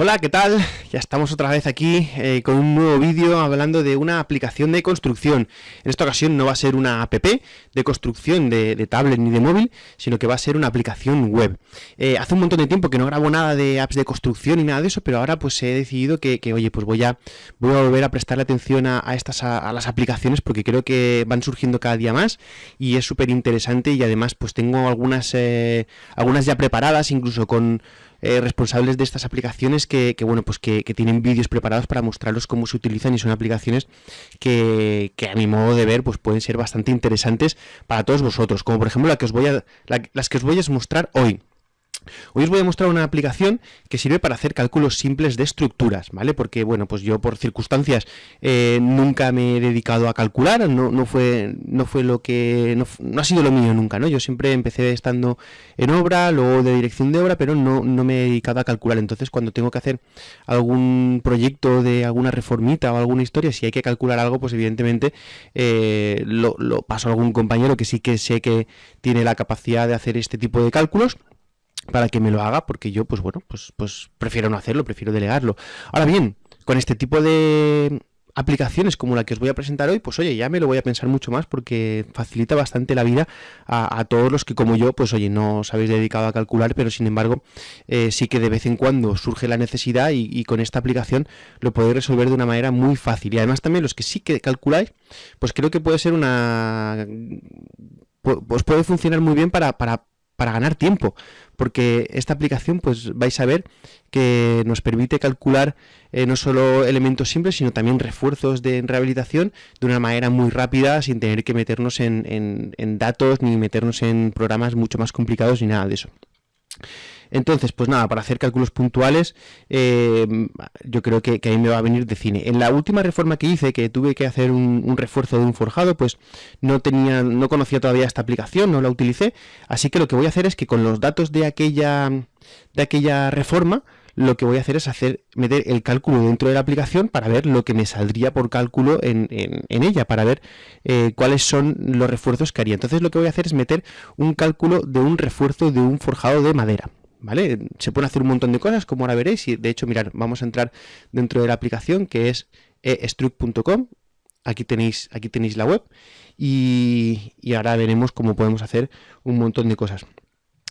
Hola, ¿qué tal? Ya estamos otra vez aquí eh, con un nuevo vídeo hablando de una aplicación de construcción. En esta ocasión no va a ser una app de construcción de, tablet ni de móvil, sino que va a ser una aplicación web. Eh, hace un montón de tiempo que no grabo nada de apps de construcción ni nada de eso, pero ahora pues he decidido que, oye, pues voy a, voy a volver a prestarle atención a, estas a, las aplicaciones porque creo que van surgiendo cada día más y es súper interesante y además pues tengo algunas, eh, algunas ya preparadas, incluso con eh, responsables de estas aplicaciones que, bueno, pues que, tienen vídeos preparados para mostrarlos cómo se utilizan y son aplicaciones que, a mi modo de ver pues pueden ser bastante interesantes para todos vosotros, como por ejemplo la que os voy a, las que os voy a mostrar hoy. Hoy os voy a mostrar una aplicación que sirve para hacer cálculos simples de estructuras, ¿vale? Porque, bueno, pues yo por circunstancias eh, nunca me he dedicado a calcular, no, no, fue, no fue lo que... No, ha sido lo mío nunca, ¿no? Yo siempre empecé estando en obra, luego de dirección de obra, pero no, no me he dedicado a calcular. Entonces, cuando tengo que hacer algún proyecto de alguna reformita o alguna historia, si hay que calcular algo, pues evidentemente eh, lo, lo paso a algún compañero que sí que sé que tiene la capacidad de hacer este tipo de cálculos para que me lo haga, porque yo, pues bueno, pues, pues prefiero no hacerlo, prefiero delegarlo. Ahora bien, con este tipo de aplicaciones como la que os voy a presentar hoy, pues oye, ya me lo voy a pensar mucho más porque facilita bastante la vida a, todos los que como yo, pues oye, no os habéis dedicado a calcular, pero sin embargo eh, sí que de vez en cuando surge la necesidad y, con esta aplicación lo podéis resolver de una manera muy fácil. Y además también los que sí que calculáis, pues creo que puede ser una... Pues puede funcionar muy bien para, para para ganar tiempo, porque esta aplicación pues vais a ver que nos permite calcular eh, no solo elementos simples, sino también refuerzos de rehabilitación de una manera muy rápida, sin tener que meternos en, en datos ni meternos en programas mucho más complicados ni nada de eso. Entonces, pues nada, para hacer cálculos puntuales, eh, yo creo que, ahí me va a venir de cine. En la última reforma que hice, que tuve que hacer un, refuerzo de un forjado, pues no tenía, no conocía todavía esta aplicación, no la utilicé, así que lo que voy a hacer es que con los datos de aquella, de aquella reforma, lo que voy a hacer es hacer meter el cálculo dentro de la aplicación para ver lo que me saldría por cálculo en, ella, para ver eh, cuáles son los refuerzos que haría. Entonces lo que voy a hacer es meter un cálculo de un refuerzo de un forjado de madera. ¿Vale? Se pueden hacer un montón de cosas, como ahora veréis, y de hecho, mirad, vamos a entrar dentro de la aplicación que es estruct.com, aquí tenéis, aquí tenéis la web, y, y ahora veremos cómo podemos hacer un montón de cosas.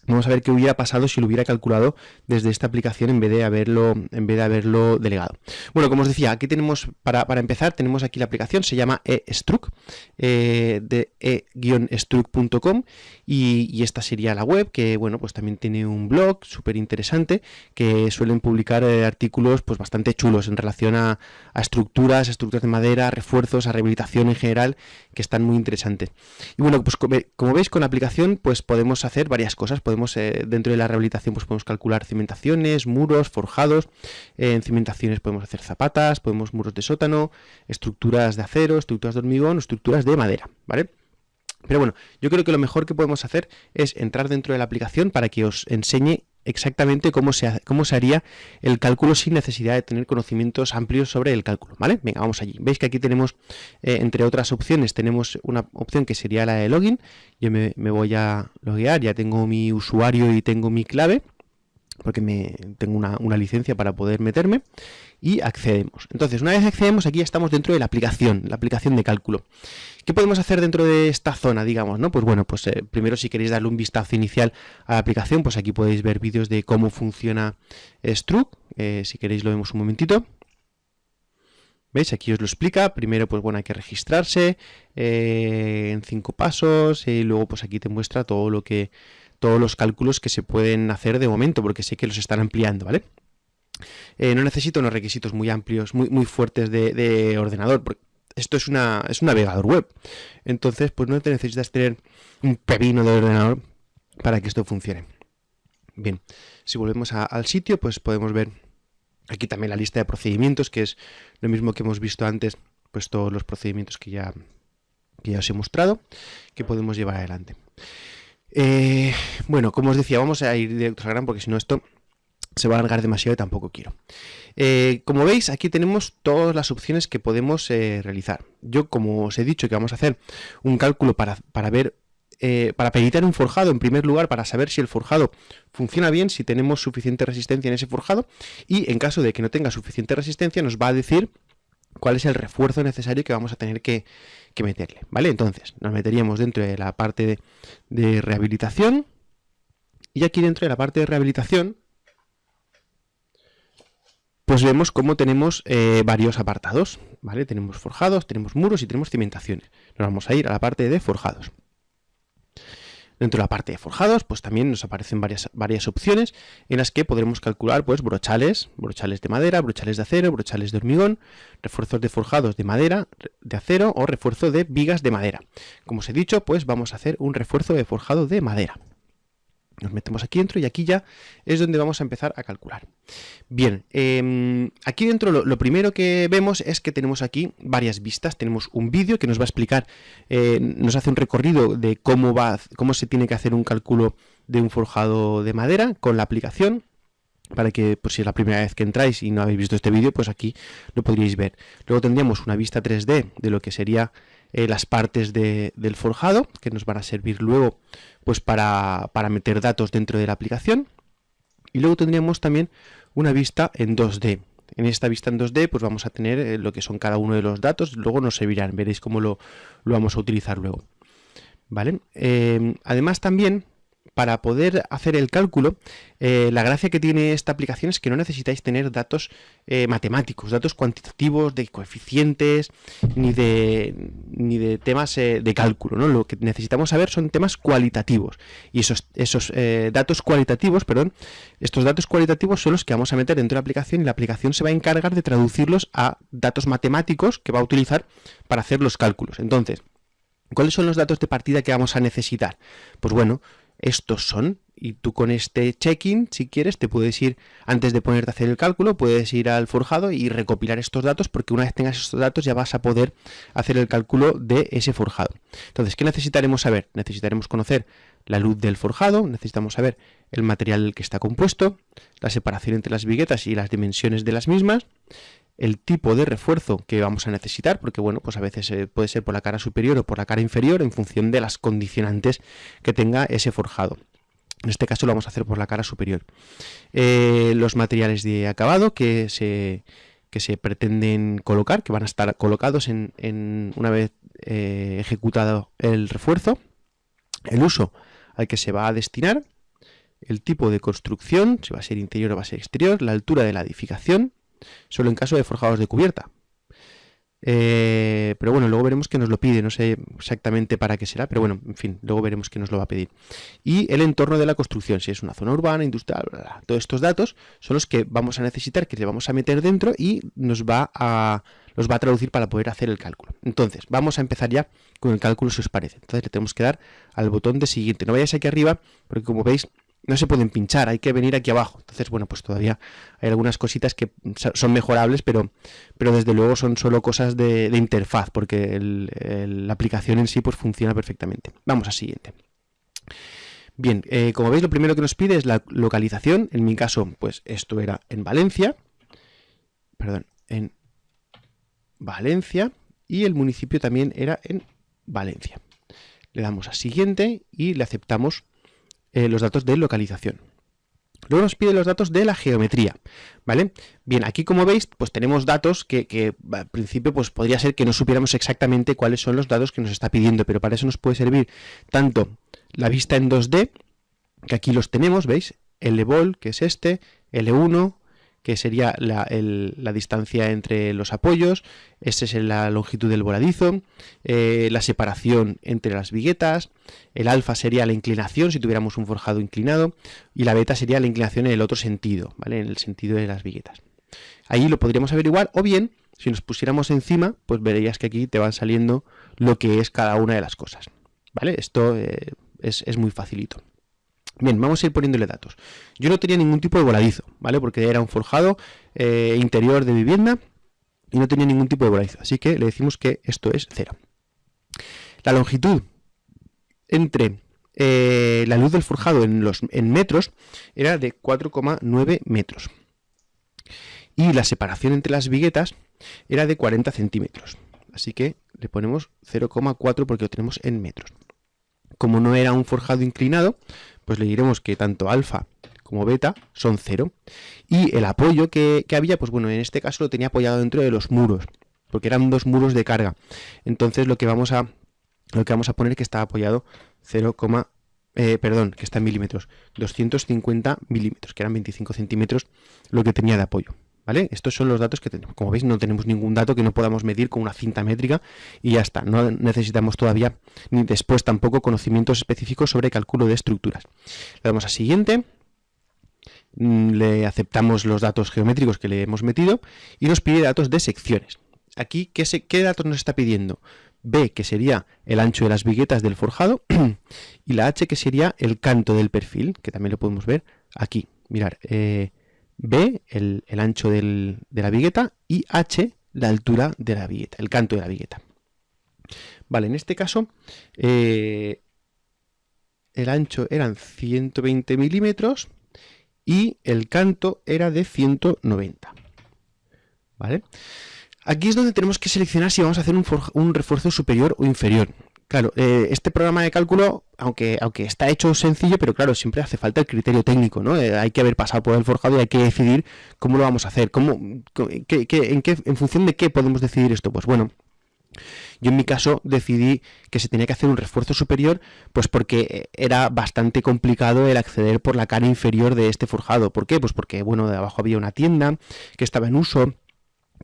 Vamos a ver qué hubiera pasado si lo hubiera calculado desde esta aplicación en vez de haberlo, en vez de haberlo delegado. Bueno, como os decía, aquí tenemos, para, empezar, tenemos aquí la aplicación, se llama eStruct, eh, de e-struct.com y, esta sería la web, que bueno, pues también tiene un blog súper interesante, que suelen publicar eh, artículos pues bastante chulos en relación a, estructuras, estructuras de madera, refuerzos, a rehabilitación en general, que están muy interesantes. Y bueno, pues como, veis con la aplicación, pues podemos hacer varias cosas, eh, dentro de la rehabilitación pues podemos calcular cimentaciones, muros, forjados, en cimentaciones podemos hacer zapatas, podemos muros de sótano, estructuras de acero, estructuras de hormigón, estructuras de madera, ¿vale? Pero bueno, yo creo que lo mejor que podemos hacer es entrar dentro de la aplicación para que os enseñe exactamente cómo se, cómo se haría el cálculo sin necesidad de tener conocimientos amplios sobre el cálculo, ¿vale? Venga, vamos allí. Veis que aquí tenemos, eh, entre otras opciones, tenemos una opción que sería la de login. Yo me, voy a loguear, ya tengo mi usuario y tengo mi clave, porque me, tengo una, una licencia para poder meterme y accedemos. Entonces, una vez accedemos, aquí estamos dentro de la aplicación, la aplicación de cálculo. ¿Qué podemos hacer dentro de esta zona, digamos? ¿no? Pues bueno, pues eh, primero si queréis darle un vistazo inicial a la aplicación, pues aquí podéis ver vídeos de cómo funciona Struct. Eh, si queréis lo vemos un momentito. ¿Veis? Aquí os lo explica. Primero, pues bueno, hay que registrarse eh, en cinco pasos y luego pues aquí te muestra todo lo que todos los cálculos que se pueden hacer de momento, porque sé que los están ampliando, ¿vale? Eh, no necesito unos requisitos muy amplios, muy, muy fuertes de, ordenador, porque esto es, una, es un navegador web. Entonces, pues no te necesitas tener un pepino de ordenador para que esto funcione. Bien, si volvemos al sitio, pues podemos ver aquí también la lista de procedimientos, que es lo mismo que hemos visto antes, pues todos los procedimientos que ya, ya os he mostrado, que podemos llevar adelante. Eh, bueno, como os decía, vamos a ir directo al gran porque si no esto se va a alargar demasiado y tampoco quiero. Eh, como veis, aquí tenemos todas las opciones que podemos eh, realizar. Yo, como os he dicho que vamos a hacer un cálculo para, ver eh, para peritar un forjado, en primer lugar, para saber si el forjado funciona bien, si tenemos suficiente resistencia en ese forjado, y en caso de que no tenga suficiente resistencia, nos va a decir cuál es el refuerzo necesario que vamos a tener que, meterle, ¿vale? Entonces, nos meteríamos dentro de la parte de, rehabilitación, y aquí dentro de la parte de rehabilitación, pues vemos cómo tenemos eh, varios apartados, ¿vale? Tenemos forjados, tenemos muros y tenemos cimentaciones. Nos vamos a ir a la parte de forjados. Dentro de la parte de forjados, pues también nos aparecen varias, varias opciones en las que podremos calcular pues brochales, brochales de madera, brochales de acero, brochales de hormigón, refuerzos de forjados de madera, de acero o refuerzo de vigas de madera. Como os he dicho, pues vamos a hacer un refuerzo de forjado de madera. Nos metemos aquí dentro y aquí ya es donde vamos a empezar a calcular. Bien, em, aquí dentro lo, primero que vemos es que tenemos aquí varias vistas. Tenemos un vídeo que nos va a explicar, eh, nos hace un recorrido de cómo, va, cómo se tiene que hacer un cálculo de un forjado de madera con la aplicación para que, pues si es la primera vez que entráis y no habéis visto este vídeo, pues aquí lo podríais ver. Luego tendríamos una vista 3D de lo que sería eh, las partes del forjado, que nos van a servir luego pues para, meter datos dentro de la aplicación. Y luego tendríamos también una vista en 2D. En esta vista en 2D pues vamos a tener eh, lo que son cada uno de los datos, luego nos servirán, veréis cómo lo, vamos a utilizar luego. ¿Vale? Eh, además también para poder hacer el cálculo, eh, la gracia que tiene esta aplicación es que no necesitáis tener datos eh, matemáticos, datos cuantitativos de coeficientes, ni de, ni de temas eh, de cálculo. ¿no? Lo que necesitamos saber son temas cualitativos. Y esos, esos datos cualitativos, perdón, estos datos cualitativos son los que vamos a meter dentro de la aplicación y la aplicación se va a encargar de traducirlos a datos matemáticos que va a utilizar para hacer los cálculos. Entonces, ¿cuáles son los datos de partida que vamos a necesitar? Pues bueno, estos son. Y tú con este check-in, si quieres, te puedes ir, antes de ponerte a hacer el cálculo, puedes ir al forjado y recopilar estos datos, porque una vez tengas estos datos ya vas a poder hacer el cálculo de ese forjado. Entonces, ¿qué necesitaremos saber? Necesitaremos conocer la luz del forjado, necesitamos saber el material que está compuesto, la separación entre las viguetas y las dimensiones de las mismas, el tipo de refuerzo que vamos a necesitar, porque bueno, pues a veces eh, puede ser por la cara superior o por la cara inferior en función de las condicionantes que tenga ese forjado. En este caso lo vamos a hacer por la cara superior. Eh, los materiales de acabado que se, que se pretenden colocar, que van a estar colocados en, una vez eh, ejecutado el refuerzo, el uso al que se va a destinar, el tipo de construcción, si va a ser interior o va a ser exterior, la altura de la edificación, solo en caso de forjados de cubierta. Eh, pero bueno, luego veremos que nos lo pide, no sé exactamente para qué será, pero bueno, en fin, luego veremos que nos lo va a pedir. Y el entorno de la construcción, si es una zona urbana, industrial, todos estos datos son los que vamos a necesitar, que le vamos a meter dentro y nos va a, los va a traducir para poder hacer el cálculo. Entonces, vamos a empezar ya con el cálculo si os parece. Entonces le tenemos que dar al botón de siguiente. No vayáis aquí arriba, porque como veis, no se pueden pinchar, hay que venir aquí abajo. Entonces, bueno, pues todavía hay algunas cositas que son mejorables, pero, pero desde luego son solo cosas de, interfaz, porque la aplicación en sí pues funciona perfectamente. Vamos al siguiente. Bien, eh, como veis lo primero que nos pide es la localización, en mi caso pues esto era en Valencia, perdón, en Valencia, y el municipio también era en Valencia. Le damos a siguiente y le aceptamos eh, los datos de localización. Luego nos pide los datos de la geometría, ¿vale? Bien, aquí como veis, pues tenemos datos que, al principio pues podría ser que no supiéramos exactamente cuáles son los datos que nos está pidiendo, pero para eso nos puede servir tanto la vista en 2D, que aquí los tenemos, ¿veis? L-Ball, que es este, L1, que sería la, distancia entre los apoyos, esta es la longitud del voladizo, eh, la separación entre las viguetas, el alfa sería la inclinación si tuviéramos un forjado inclinado, y la beta sería la inclinación en el otro sentido, ¿vale? en el sentido de las viguetas. Ahí lo podríamos averiguar, o bien, si nos pusiéramos encima, pues verías que aquí te van saliendo lo que es cada una de las cosas. ¿Vale? Esto eh, es, es muy facilito. Bien, vamos a ir poniéndole datos. Yo no tenía ningún tipo de voladizo, ¿vale? Porque era un forjado eh, interior de vivienda y no tenía ningún tipo de voladizo. Así que le decimos que esto es cero. La longitud entre eh, la luz del forjado en, los, en metros era de 4,9 metros. Y la separación entre las viguetas era de 40 centímetros. Así que le ponemos 0,4 porque lo tenemos en metros. como no era un forjado inclinado, pues le diremos que tanto alfa como beta son cero. Y el apoyo que, había, pues bueno, en este caso lo tenía apoyado dentro de los muros, porque eran dos muros de carga. Entonces lo que vamos a, lo que vamos a poner que está apoyado 0, eh, perdón, que está en milímetros, 250 milímetros, que eran 25 centímetros lo que tenía de apoyo. Estos son los datos que tenemos. Como veis, no tenemos ningún dato que no podamos medir con una cinta métrica y ya está. No necesitamos todavía, ni después tampoco, conocimientos específicos sobre cálculo de estructuras. Le damos a siguiente, mm, le aceptamos los datos geométricos que le hemos metido y nos pide datos de secciones. Aquí, ¿qué, qué datos nos está pidiendo? B, que sería el ancho de las viguetas del forjado, y la H, que sería el canto del perfil, que también lo podemos ver aquí. Mirar, eh, B, el, ancho de la vigueta, y H, la altura de la vigueta, el canto de la vigueta. Vale, en este caso, eh, el ancho eran 120 milímetros y el canto era de 190. ¿Vale? Aquí es donde tenemos que seleccionar si vamos a hacer un refuerzo superior o inferior. Claro, eh, este programa de cálculo, aunque, aunque está hecho sencillo, pero claro, siempre hace falta el criterio técnico, ¿no? Eh, hay que haber pasado por el forjado y hay que decidir cómo lo vamos a hacer, cómo, en, qué, en función de qué podemos decidir esto. Pues bueno, yo en mi caso decidí que se tenía que hacer un refuerzo superior, pues porque era bastante complicado el acceder por la cara inferior de este forjado. ¿Por qué? Pues porque, bueno, de abajo había una tienda que estaba en uso,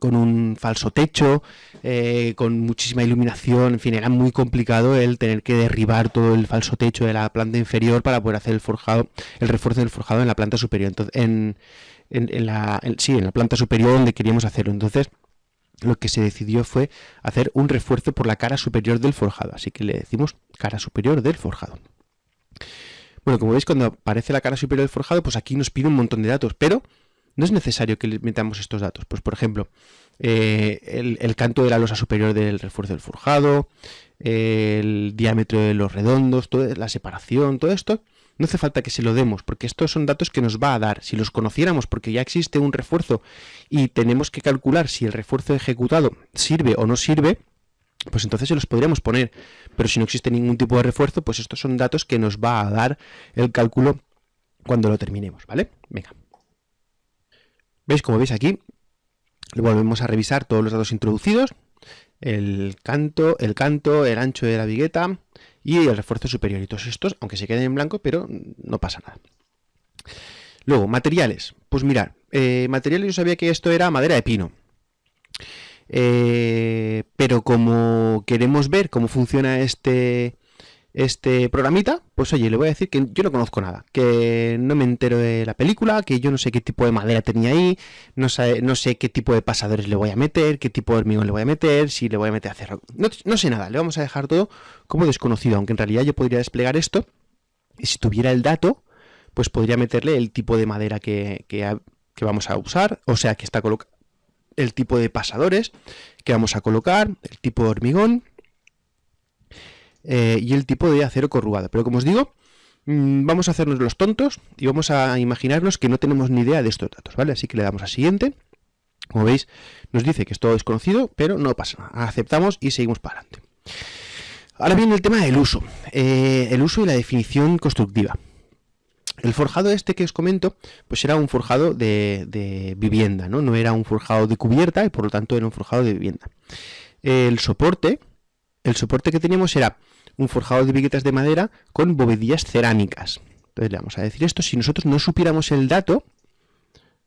con un falso techo, eh, con muchísima iluminación, en fin, era muy complicado el tener que derribar todo el falso techo de la planta inferior para poder hacer el forjado, el refuerzo del forjado en la planta superior. Entonces, en, la, sí, en la planta superior donde queríamos hacerlo. Entonces, lo que se decidió fue hacer un refuerzo por la cara superior del forjado. Así que le decimos cara superior del forjado. Bueno, como veis, cuando aparece la cara superior del forjado, pues aquí nos pide un montón de datos, pero no es necesario que le metamos estos datos. Pues, por ejemplo, eh, el, canto de la losa superior del refuerzo del forjado, el diámetro de los redondos, toda la separación, todo esto, no hace falta que se lo demos, porque estos son datos que nos va a dar. Si los conociéramos, porque ya existe un refuerzo y tenemos que calcular si el refuerzo ejecutado sirve o no sirve, pues entonces se los podríamos poner. Pero si no existe ningún tipo de refuerzo, pues estos son datos que nos va a dar el cálculo cuando lo terminemos, ¿vale? Venga. ¿Veis? Como veis aquí, volvemos a revisar todos los datos introducidos, el canto, el canto, el ancho de la vigueta y el refuerzo superior. Y todos estos, aunque se queden en blanco, pero no pasa nada. Luego, materiales. Pues mirad, eh, materiales yo sabía que esto era madera de pino. Eh, pero como queremos ver cómo funciona este, este programita, pues oye, le voy a decir que yo no conozco nada, que no me entero de la película, que yo no sé qué tipo de madera tenía ahí, no sé, no sé qué tipo de pasadores le voy a meter, qué tipo de hormigón le voy a meter, si le voy a meter a cerrar. No, sé nada, le vamos a dejar todo como desconocido, aunque en realidad yo podría desplegar esto y si tuviera el dato, pues podría meterle el tipo de madera que, que, que vamos a usar, o sea, que está colocado el tipo de pasadores que vamos a colocar, el tipo de hormigón, eh, y el tipo de acero corrugado. Pero como os digo, mm, vamos a hacernos los tontos y vamos a imaginarnos que no tenemos ni idea de estos datos, ¿vale? Así que le damos a siguiente. Como veis, nos dice que es todo desconocido, pero no pasa nada. Aceptamos y seguimos para adelante. Ahora viene el tema del uso. Eh, el uso y la definición constructiva. El forjado este que os comento, pues era un forjado de, de, vivienda, ¿no? No era un forjado de cubierta y por lo tanto era un forjado de vivienda. El soporte, el soporte que teníamos era un forjado de viguetas de madera con bovedillas cerámicas. Entonces le vamos a decir esto. Si nosotros no supiéramos el dato,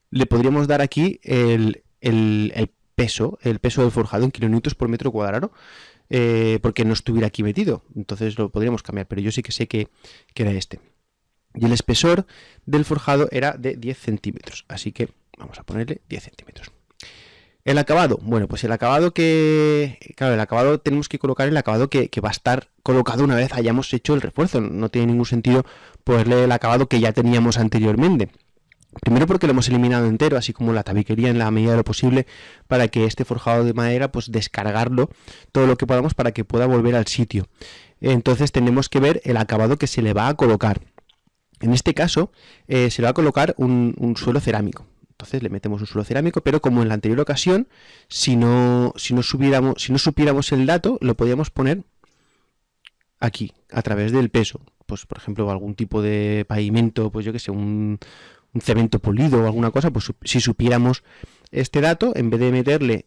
le podríamos dar aquí el, peso, el peso del forjado en kilonewtons por metro cuadrado, eh, porque no estuviera aquí metido. Entonces lo podríamos cambiar, pero yo sí que sé que, que era este. Y el espesor del forjado era de 10 centímetros, así que vamos a ponerle 10 centímetros. El acabado, bueno, pues el acabado que, claro, el acabado tenemos que colocar el acabado que, va a estar colocado una vez hayamos hecho el refuerzo. No tiene ningún sentido ponerle el acabado que ya teníamos anteriormente. Primero porque lo hemos eliminado entero, así como la tabiquería en la medida de lo posible, para que este forjado de madera, pues descargarlo todo lo que podamos para que pueda volver al sitio. Entonces tenemos que ver el acabado que se le va a colocar. En este caso, eh, se le va a colocar un suelo cerámico. Entonces le metemos un suelo cerámico, pero como en la anterior ocasión, si no, supiéramos el dato, lo podíamos poner aquí, a través del peso. Pues, por ejemplo, algún tipo de pavimento, pues yo que sé, un, cemento polido o alguna cosa, pues si supiéramos este dato, en vez de meterle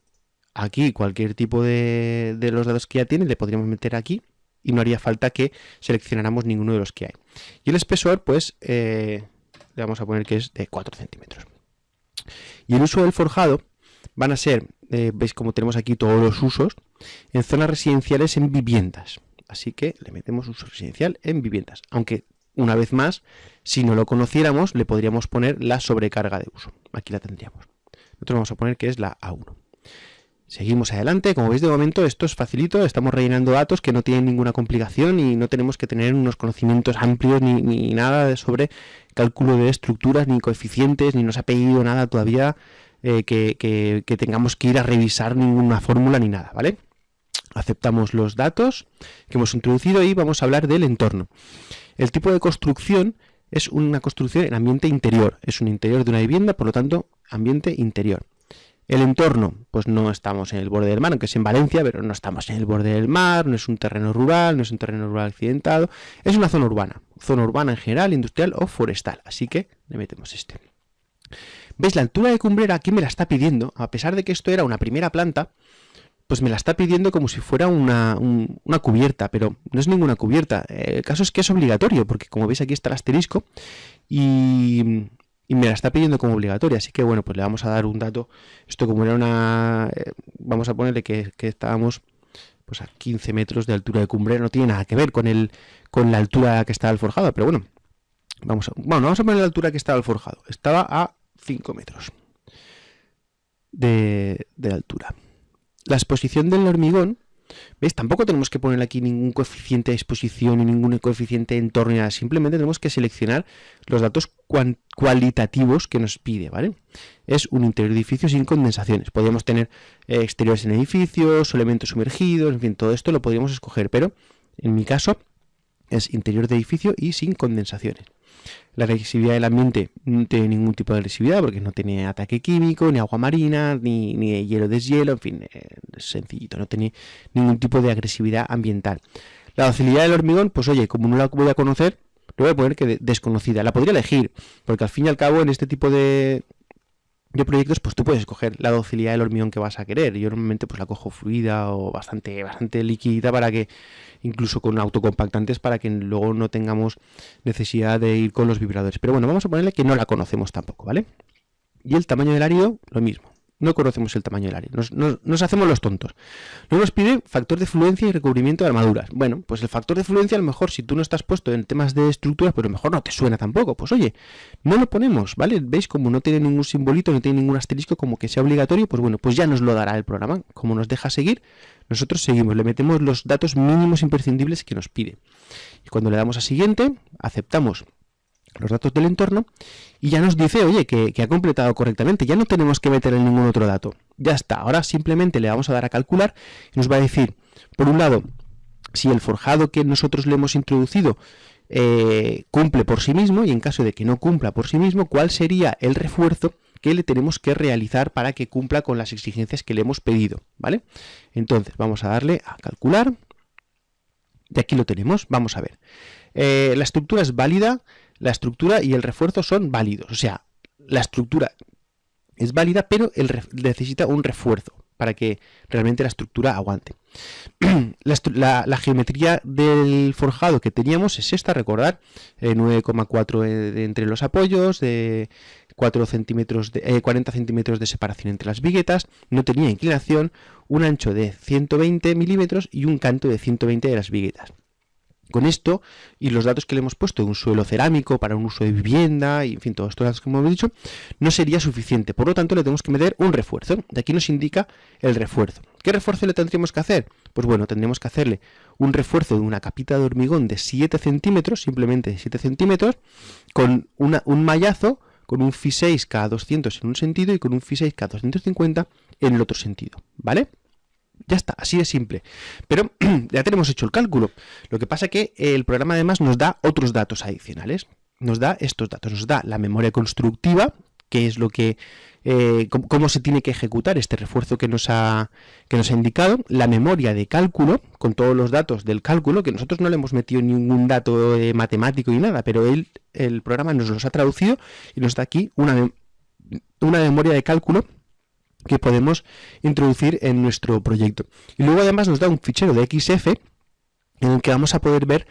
aquí cualquier tipo de, de los datos que ya tiene, le podríamos meter aquí y no haría falta que seleccionáramos ninguno de los que hay. Y el espesor, pues, eh, le vamos a poner que es de 4 centímetros. Y el uso del forjado van a ser, eh, veis como tenemos aquí todos los usos, en zonas residenciales en viviendas. Así que le metemos uso residencial en viviendas. Aunque, una vez más, si no lo conociéramos, le podríamos poner la sobrecarga de uso. Aquí la tendríamos. Nosotros vamos a poner que es la A1. Seguimos adelante, como veis de momento esto es facilito, estamos rellenando datos que no tienen ninguna complicación y no tenemos que tener unos conocimientos amplios ni, nada sobre cálculo de estructuras, ni coeficientes, ni nos ha pedido nada todavía eh, que, tengamos que ir a revisar ninguna fórmula ni nada, ¿vale? Aceptamos los datos que hemos introducido y vamos a hablar del entorno. El tipo de construcción es una construcción en ambiente interior, es un interior de una vivienda, por lo tanto, ambiente interior. El entorno, pues no estamos en el borde del mar, aunque es en Valencia, pero no estamos en el borde del mar, no es un terreno rural, no es un terreno rural accidentado, es una zona urbana, zona urbana en general, industrial o forestal, así que le metemos este. ¿Veis? La altura de cumbrera aquí me la está pidiendo, a pesar de que esto era una primera planta, pues me la está pidiendo como si fuera una, una, cubierta, pero no es ninguna cubierta. El caso es que es obligatorio, porque como veis aquí está el asterisco y, y me la está pidiendo como obligatoria, así que bueno, pues le vamos a dar un dato, esto como era una, eh, vamos a ponerle que, estábamos pues a 15 metros de altura de cumbre, no tiene nada que ver con el con la altura que estaba el forjado, pero bueno, vamos a, bueno, vamos a poner la altura que estaba el forjado, estaba a 5 metros de, de altura. La exposición del hormigón ¿Veis? Tampoco tenemos que poner aquí ningún coeficiente de exposición ni ningún coeficiente de entorno, nada. simplemente tenemos que seleccionar los datos cualitativos que nos pide, ¿vale? Es un interior de edificio sin condensaciones. Podríamos tener eh, exteriores en edificios, elementos sumergidos, en fin, todo esto lo podríamos escoger, pero en mi caso es interior de edificio y sin condensaciones. La agresividad del ambiente no tiene ningún tipo de agresividad porque no tiene ataque químico, ni agua marina, ni, ni hielo deshielo, en fin, eh, sencillito, no tiene ningún tipo de agresividad ambiental. La docilidad del hormigón, pues oye, como no la voy a conocer, le voy a poner que desconocida. La podría elegir, porque al fin y al cabo en este tipo de, de proyectos, pues tú puedes escoger la docilidad del hormigón que vas a querer. Yo normalmente pues la cojo fluida o bastante, bastante líquida para que, incluso con autocompactantes, para que luego no tengamos necesidad de ir con los vibradores. Pero bueno, vamos a ponerle que no la conocemos tampoco, ¿vale? Y el tamaño del árido, lo mismo no conocemos el tamaño del área. Nos, hacemos los tontos. Luego nos pide factor de fluencia y recubrimiento de armaduras. Bueno, pues el factor de fluencia a lo mejor si tú no estás puesto en temas de estructuras, pero a lo mejor no te suena tampoco. Pues oye, no lo ponemos, ¿vale? ¿Veis? Como no tiene ningún simbolito, no tiene ningún asterisco como que sea obligatorio, pues bueno, pues ya nos lo dará el programa. Como nos deja seguir, nosotros seguimos, le metemos los datos mínimos imprescindibles que nos pide. Y cuando le damos a siguiente, aceptamos los datos del entorno y ya nos dice, oye, que, ha completado correctamente, ya no tenemos que meter en ningún otro dato. Ya está, ahora simplemente le vamos a dar a calcular y nos va a decir, por un lado, si el forjado que nosotros le hemos introducido eh, cumple por sí mismo y en caso de que no cumpla por sí mismo, cuál sería el refuerzo que le tenemos que realizar para que cumpla con las exigencias que le hemos pedido, ¿vale? Entonces, vamos a darle a calcular y aquí lo tenemos, vamos a ver. Eh, la estructura es válida la estructura y el refuerzo son válidos. O sea, la estructura es válida, pero necesita un refuerzo para que realmente la estructura aguante. la, geometría del forjado que teníamos es esta, recordar, 9,4 eh, entre los apoyos, de 4 centímetros de, 40 eh, centímetros de separación entre las viguetas, no tenía inclinación, un ancho de 120 milímetros y un canto de 120 de las viguetas. Con esto y los datos que le hemos puesto de un suelo cerámico para un uso de vivienda y en fin, todos estos datos que hemos dicho, no sería suficiente. Por lo tanto, le tenemos que meter un refuerzo. De aquí nos indica el refuerzo. ¿Qué refuerzo le tendríamos que hacer? Pues bueno, tendríamos que hacerle un refuerzo de una capita de hormigón de 7 centímetros, simplemente de 7 centímetros, con un mallazo, con un Fi 6 cada 200 en un sentido y con un Fi 6 cada 250 en el otro sentido. ¿Vale? Ya está, así de simple. Pero ya tenemos hecho el cálculo. Lo que pasa es que el programa además nos da otros datos adicionales. Nos da estos datos, nos da la memoria constructiva, qué es lo que eh, cómo, se tiene que ejecutar este refuerzo que nos, ha, que nos ha indicado, la memoria de cálculo, con todos los datos del cálculo, que nosotros no le hemos metido ningún dato eh, matemático ni nada, pero él, el programa nos los ha traducido y nos da aquí una, una memoria de cálculo que podemos introducir en nuestro proyecto. Y luego además nos da un fichero de XF en el que vamos a poder ver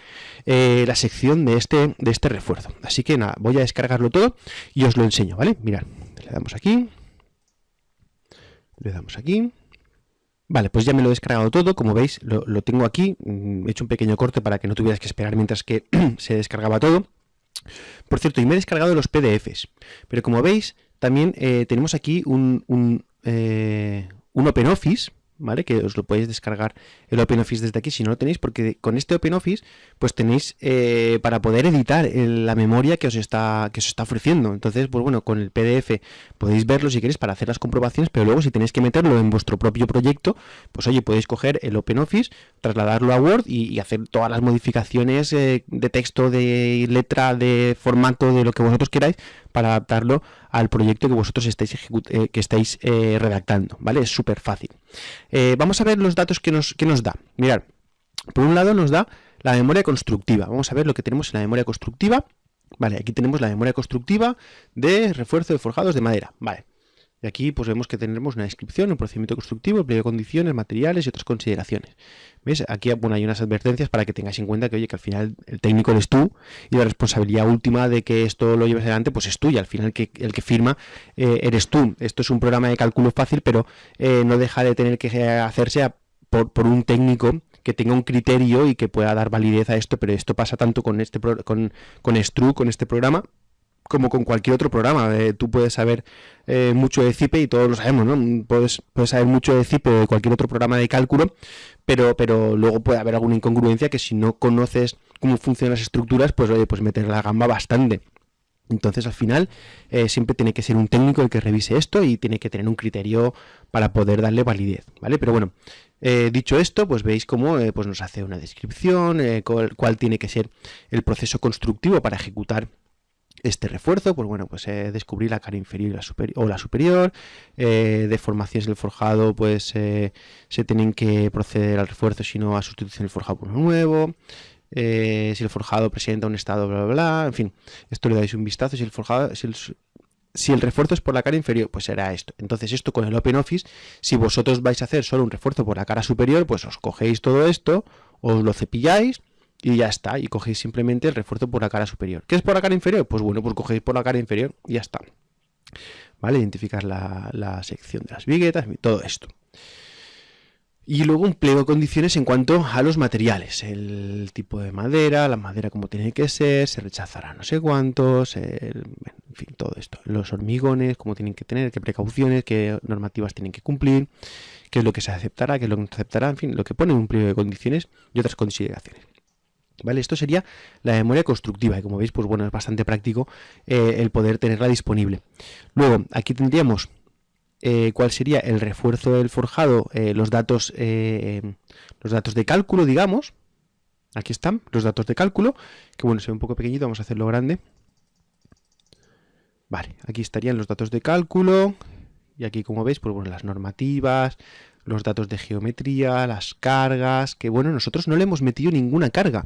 eh, la sección de este, de este refuerzo. Así que nada, voy a descargarlo todo y os lo enseño, ¿vale? Mirad, le damos aquí, le damos aquí, Vale, pues ya me lo he descargado todo, como veis lo, tengo aquí, mm, he hecho un pequeño corte para que no tuvieras que esperar mientras que se descargaba todo. Por cierto, y me he descargado los PDFs, pero como veis también eh, tenemos aquí un, un, eh, un OpenOffice, ¿vale? Que os lo podéis descargar el OpenOffice desde aquí si no lo tenéis, porque con este OpenOffice pues tenéis eh, para poder editar la memoria que os está que os está ofreciendo. Entonces, pues bueno, con el PDF podéis verlo si queréis para hacer las comprobaciones, pero luego si tenéis que meterlo en vuestro propio proyecto, pues oye, podéis coger el OpenOffice, trasladarlo a Word y, hacer todas las modificaciones eh, de texto, de letra, de formato, de lo que vosotros queráis para adaptarlo al proyecto que vosotros estáis, eh, que estáis eh, redactando, ¿vale? Es súper fácil. Eh, vamos a ver los datos que nos, que nos da. Mirad, por un lado nos da la memoria constructiva. Vamos a ver lo que tenemos en la memoria constructiva. Vale, aquí tenemos la memoria constructiva de refuerzo de forjados de madera. Vale. Y aquí pues vemos que tendremos una descripción, un procedimiento constructivo, el pliego de condiciones, materiales y otras consideraciones. ¿Ves? Aquí bueno, hay unas advertencias para que tengáis en cuenta que, oye, que al final el técnico eres tú y la responsabilidad última de que esto lo lleves adelante pues es tuya. Al final que, el que firma eh, eres tú. Esto es un programa de cálculo fácil, pero eh, no deja de tener que hacerse por, por un técnico que tenga un criterio y que pueda dar validez a esto, pero esto pasa tanto con este con, con Stru, con este programa, como con cualquier otro programa. Eh, tú puedes saber eh, mucho de CIPE y todos lo sabemos, ¿no? Puedes, puedes saber mucho de CIPE o de cualquier otro programa de cálculo, pero, pero luego puede haber alguna incongruencia que si no conoces cómo funcionan las estructuras, pues oye, pues meter la gamba bastante. Entonces al final eh, siempre tiene que ser un técnico el que revise esto y tiene que tener un criterio para poder darle validez, ¿vale? Pero bueno, dicho esto, pues veis cómo pues nos hace una descripción, cuál, tiene que ser el proceso constructivo para ejecutar este refuerzo, pues bueno, pues eh, descubrir la cara inferior la o la superior, eh, deformaciones del forjado, pues eh, se tienen que proceder al refuerzo, sino a sustitución del forjado por uno nuevo, eh, si el forjado presenta un estado, bla, bla, bla, en fin, esto le dais un vistazo, si el forjado, si el, si el refuerzo es por la cara inferior, pues será esto. Entonces esto con el OpenOffice, si vosotros vais a hacer solo un refuerzo por la cara superior, pues os cogéis todo esto, os lo cepilláis, y ya está, y cogéis simplemente el refuerzo por la cara superior. ¿Qué es por la cara inferior? Pues bueno, pues cogéis por la cara inferior y ya está. ¿Vale? Identificar la, sección de las viguetas, todo esto. Y luego un pliego de condiciones en cuanto a los materiales, el tipo de madera, la madera como tiene que ser, se rechazará no sé cuántos, en fin, todo esto. Los hormigones, cómo tienen que tener, qué precauciones, qué normativas tienen que cumplir, qué es lo que se aceptará, qué es lo que no se aceptará, en fin, lo que pone un pliego de condiciones y otras consideraciones. ¿Vale? Esto sería la memoria constructiva y como veis, pues bueno, es bastante práctico eh, el poder tenerla disponible. Luego, aquí tendríamos eh, cuál sería el refuerzo del forjado, eh, los, datos, los datos de cálculo, digamos. Aquí están los datos de cálculo, que bueno, se ve un poco pequeñito, vamos a hacerlo grande. Vale, aquí estarían los datos de cálculo y aquí como veis, pues bueno, las normativas, los datos de geometría, las cargas, que bueno, nosotros no le hemos metido ninguna carga,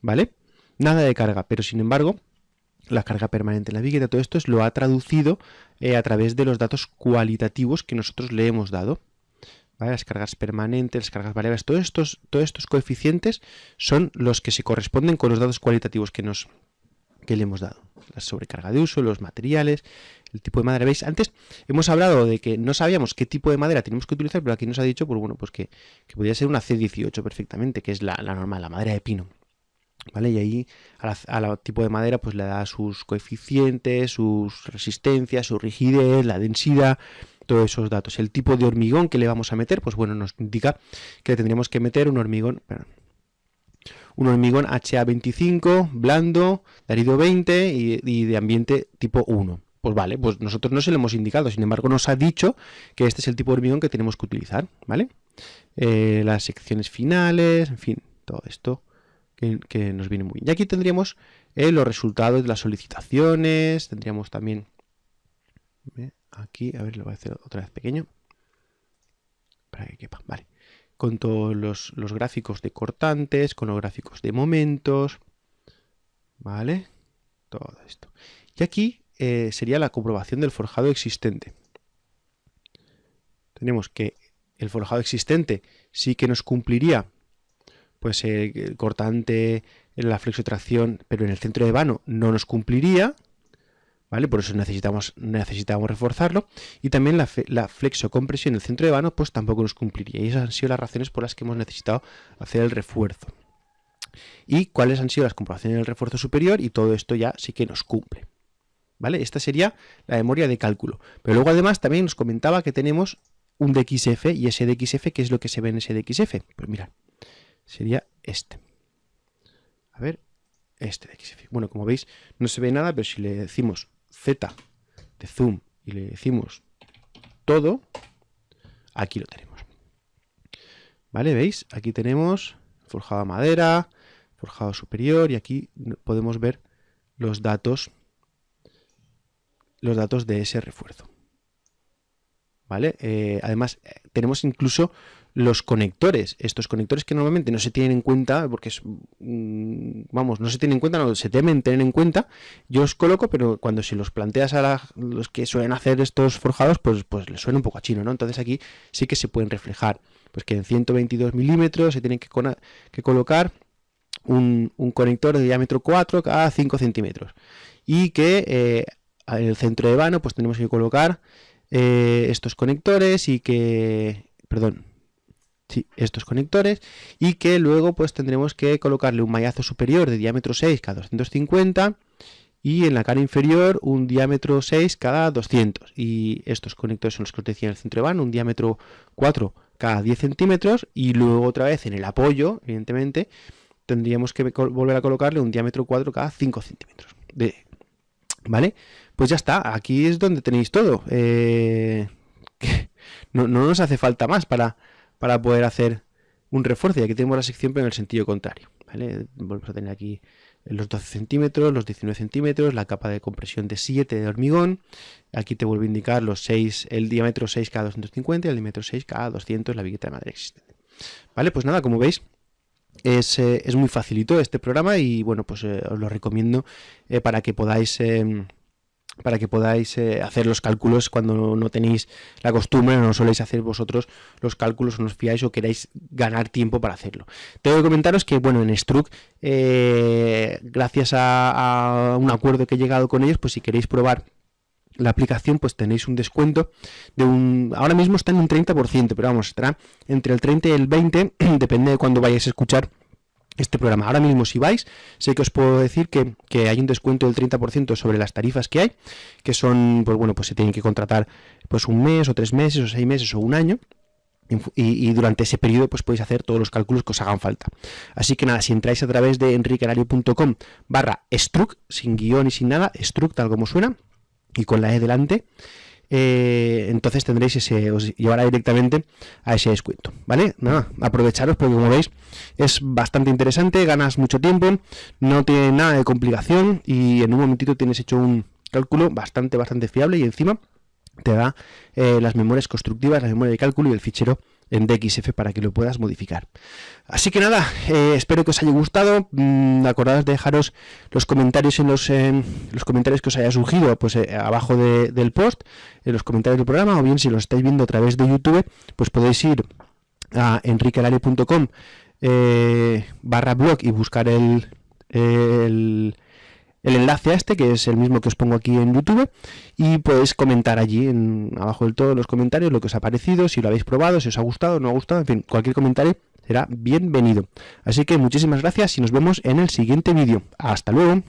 ¿vale? Nada de carga, pero sin embargo, la carga permanente en la bigueta, todo esto es, lo ha traducido eh, a través de los datos cualitativos que nosotros le hemos dado. Las cargas permanentes, las cargas variables, todos estos, todos estos coeficientes son los que se corresponden con los datos cualitativos que, nos, que le hemos dado. La sobrecarga de uso, los materiales, el tipo de madera. ¿Veis? Antes hemos hablado de que no sabíamos qué tipo de madera tenemos que utilizar, pero aquí nos ha dicho, pues bueno, pues que, podría ser una C18 perfectamente, que es la, normal, la madera de pino. ¿Vale? Y ahí al tipo de madera pues le da sus coeficientes, sus resistencias, su rigidez, la densidad, todos esos datos. El tipo de hormigón que le vamos a meter, pues bueno, nos indica que le tendríamos que meter un hormigón, un hormigón HA25, blando, de arido 20 y, y de ambiente tipo 1. Pues vale, pues nosotros no se lo hemos indicado, sin embargo nos ha dicho que este es el tipo de hormigón que tenemos que utilizar, ¿vale? Eh, las secciones finales, en fin, todo esto que, nos viene muy bien. Y aquí tendríamos eh, los resultados de las solicitaciones, tendríamos también Aquí, a ver, lo voy a hacer otra vez pequeño. Para que quepa, vale. Con todos los, los gráficos de cortantes, con los gráficos de momentos. ¿Vale? Todo esto. Y aquí eh, sería la comprobación del forjado existente. Tenemos que el forjado existente sí que nos cumpliría pues eh, el cortante la flexotracción, pero en el centro de vano no nos cumpliría, ¿vale? Por eso necesitamos, necesitamos reforzarlo. Y también la, la flexocompresión en el centro de vano pues tampoco nos cumpliría. Y esas han sido las razones por las que hemos necesitado hacer el refuerzo. Y cuáles han sido las comprobaciones del refuerzo superior y todo esto ya sí que nos cumple. ¿Vale? Esta sería la memoria de cálculo. Pero luego además también nos comentaba que tenemos un DXF y ese DXF, ¿qué es lo que se ve en ese DXF? Pues mirad, sería este. A ver, este DXF. Bueno, como veis, no se ve nada, pero si le decimos Z de zoom y le decimos todo, aquí lo tenemos. ¿Vale? ¿Veis? Aquí tenemos forjado madera, forjado superior y aquí podemos ver los datos los datos de ese refuerzo. ¿vale? Eh, además, tenemos incluso los conectores, estos conectores que normalmente no se tienen en cuenta, porque es, mm, vamos, no se tienen en cuenta, no se temen tener en cuenta, yo os coloco, pero cuando si los planteas a los que suelen hacer estos forjados, pues, pues les suena un poco a chino, ¿no? Entonces aquí sí que se pueden reflejar, pues que en 122 milímetros se tienen que, colocar un, conector de diámetro 4 cada 5 centímetros, y que eh, en el centro de vano, pues tenemos que colocar eh, estos conectores y que, perdón, sí, estos conectores y que luego pues tendremos que colocarle un mallazo superior de diámetro 6 cada 250 y en la cara inferior un diámetro 6 cada 200 y estos conectores son los que os decía en el centro de van, un diámetro 4 cada 10 centímetros y luego otra vez en el apoyo, evidentemente, tendríamos que volver a colocarle un diámetro 4 cada 5 centímetros. De, ¿Vale? Pues ya está, aquí es donde tenéis todo. Eh, no, nos hace falta más para, para poder hacer un refuerzo. Y aquí tenemos la sección, pero en el sentido contrario. ¿vale? Volvemos a tener aquí los 12 centímetros, los 19 centímetros, la capa de compresión de 7 de hormigón. Aquí te vuelvo a indicar los 6, el diámetro 6 cada 250 y el diámetro 6 cada 200, la vigueta de madera existente. Vale, pues nada, como veis, es, eh, es, muy facilito este programa y bueno, pues eh, os lo recomiendo para que podáis em, para que podáis eh, hacer los cálculos cuando no tenéis la costumbre o no soléis hacer vosotros los cálculos o no os fiáis o queráis ganar tiempo para hacerlo. Tengo que comentaros que, bueno, en Struck, eh, gracias a, un acuerdo que he llegado con ellos, pues si queréis probar la aplicación, pues tenéis un descuento de un... Ahora mismo está en un 30%, pero vamos, estará entre el 30 y el 20, depende de cuando vayáis a escuchar este programa. Ahora mismo si vais, sé que os puedo decir que, hay un descuento del 30% sobre las tarifas que hay, que son, pues bueno, pues se tienen que contratar pues un mes o tres meses o seis meses o un año. Y, durante ese periodo pues podéis hacer todos los cálculos que os hagan falta. Así que nada, si entráis a través de enriquerario.com barra struc, sin guion y sin nada, struc tal como suena, y con la E delante, eh, entonces tendréis ese, os llevará directamente a ese descuento, ¿vale? Nada, aprovecharos porque como veis es bastante interesante, ganas mucho tiempo, no tiene nada de complicación y en un momentito tienes hecho un cálculo bastante, bastante fiable y encima te da eh, las memorias constructivas, la memoria de cálculo y el fichero en DXF para que lo puedas modificar. Así que nada, eh, espero que os haya gustado. Mm, de dejaros los comentarios en los, los comentarios que os haya surgido pues eh, abajo del post, en los comentarios del programa, o bien si lo estáis viendo a través de YouTube, pues podéis ir a enriquelario.com eh, barra blog y buscar el el enlace a este, que es el mismo que os pongo aquí en YouTube, y podéis comentar allí, en, abajo del todo, en los comentarios, lo que os ha parecido, si lo habéis probado, si os ha gustado, no ha gustado, en fin, cualquier comentario será bienvenido. Así que muchísimas gracias y nos vemos en el siguiente vídeo. ¡Hasta luego!